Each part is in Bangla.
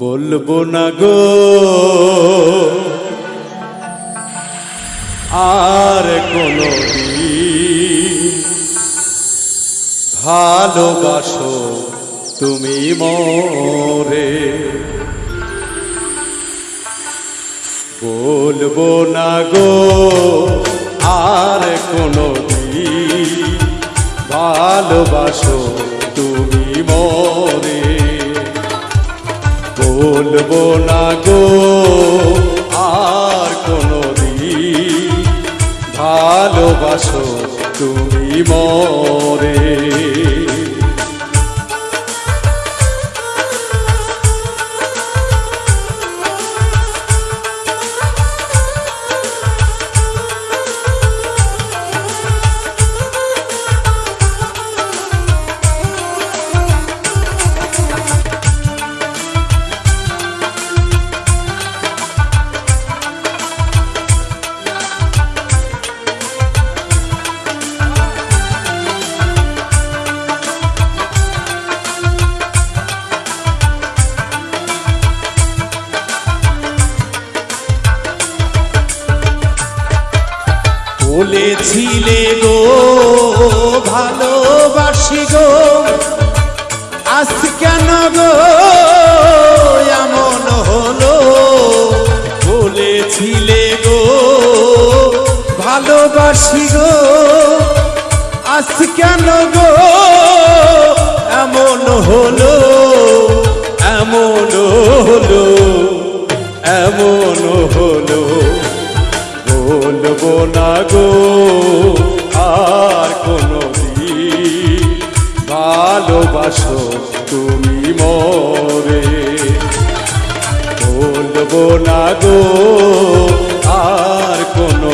বলব না গো। আর কোনো ভালোবাসো তুমি মরে। বলব না গো আর কোনো ভালোবাসো বলব না গো। আর কোনো ভালোবাসো তুমি মরে গো ভালোবাসি গো। আজ কেন গো এমন হলো? বলেছিলে গো, ভালোবাসি গো। আজ কেন গো এমন হলো? এমন হলো এমন হলো। বলব না গো। না গো আর কোনো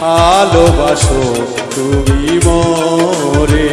ভালোবাসো তুমি মরে।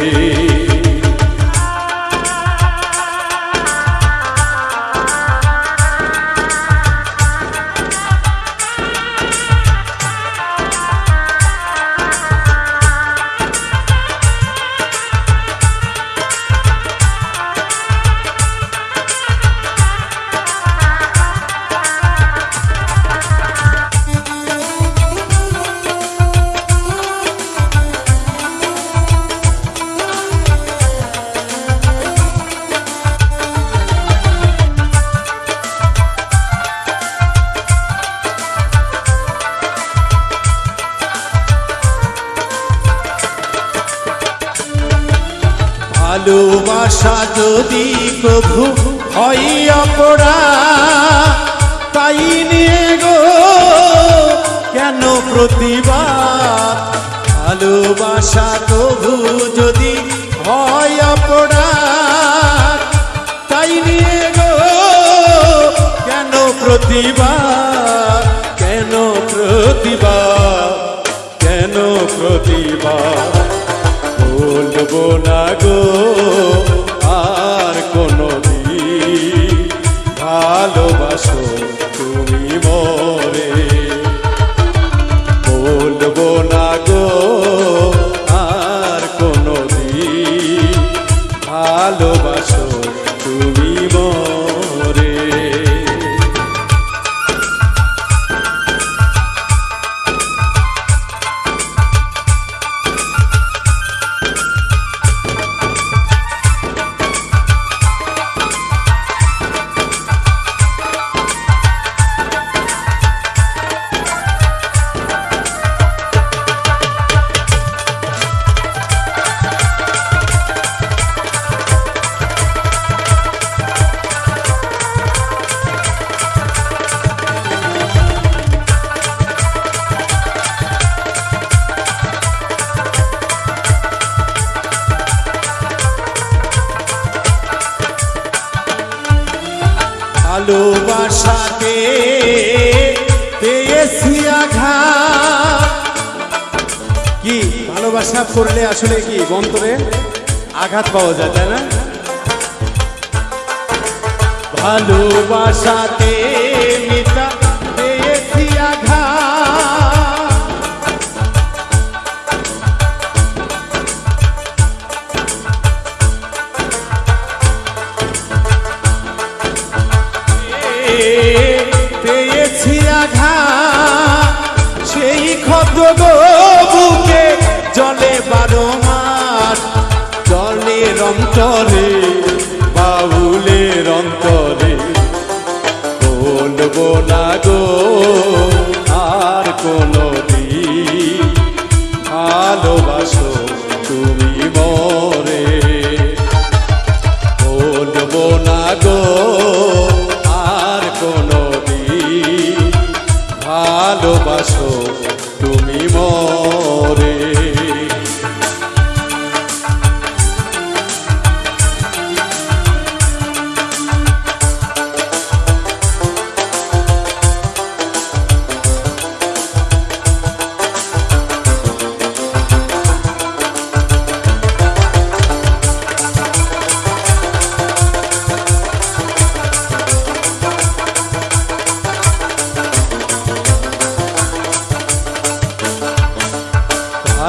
ভালোবাসা যদি প্রভু হয় অপরা, তাই নিয়ে গো, কেন প্রতিবাদ? ভালোবাসা প্রভু যদি হয় অপরা, তাই নিয়ে গো, কেন প্রতিবাদ? কেন প্রতিবাদ? কেন প্রতিবাদ? না গো, আর কোনো ভালোবাসো তুমি মরে। বলব না গো, আর কোনো ভালোবাসো তুমি মরে। ভালোবাসাকে পেয়েছি আঘাত। কি ভালোবাসা করলে আসলে কি বন্তরে আঘাত পাওয়া যায়, তাই না? ভালোবাসাতে মিতা ভালোবাসো তুমি মরে। বলব না গো আর কোনো দিন ভালোবাসো।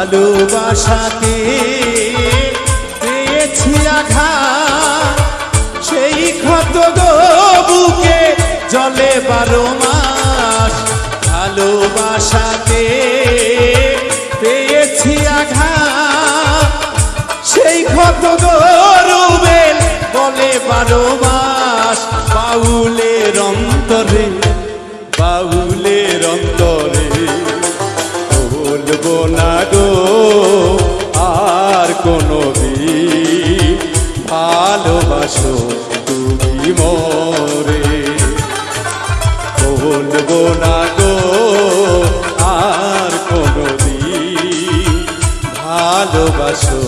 ভালোবাসাতে পেয়েছি আঘাত সেই ক্ষত বুকে জলে বারো মাস। ভালোবাসাতে পেয়েছি আঘাত সেই ক্ষত গরুবেল বলে বারো মাস। বাউলের অন্তরে ভালোবাসো তুমি মরে। বলব না গো, আর কোনো দিন ভালোবাসো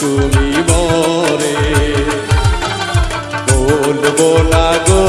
তুমি মরে। বলব না গো